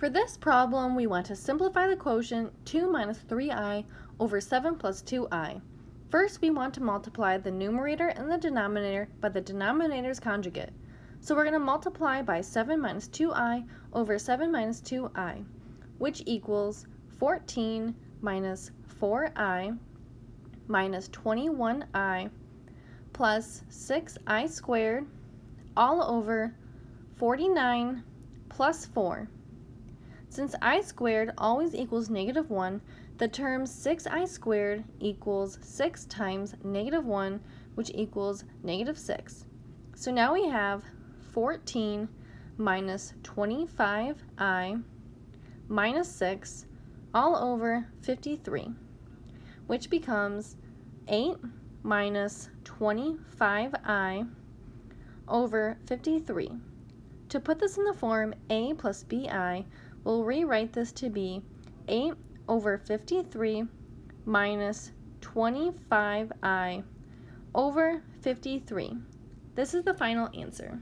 For this problem, we want to simplify the quotient 2 minus 3i over 7 plus 2i. First, we want to multiply the numerator and the denominator by the denominator's conjugate. So we're going to multiply by 7 minus 2i over 7 minus 2i, which equals 14 minus 4i minus 21i plus 6i squared all over 49 plus 4. Since i squared always equals negative 1, the term 6i squared equals 6 times negative 1, which equals negative 6. So now we have 14 minus 25i minus 6 all over 53, which becomes 8 minus 25i over 53. To put this in the form a plus bi, we'll rewrite this to be 8 over 53 minus 25i over 53. This is the final answer.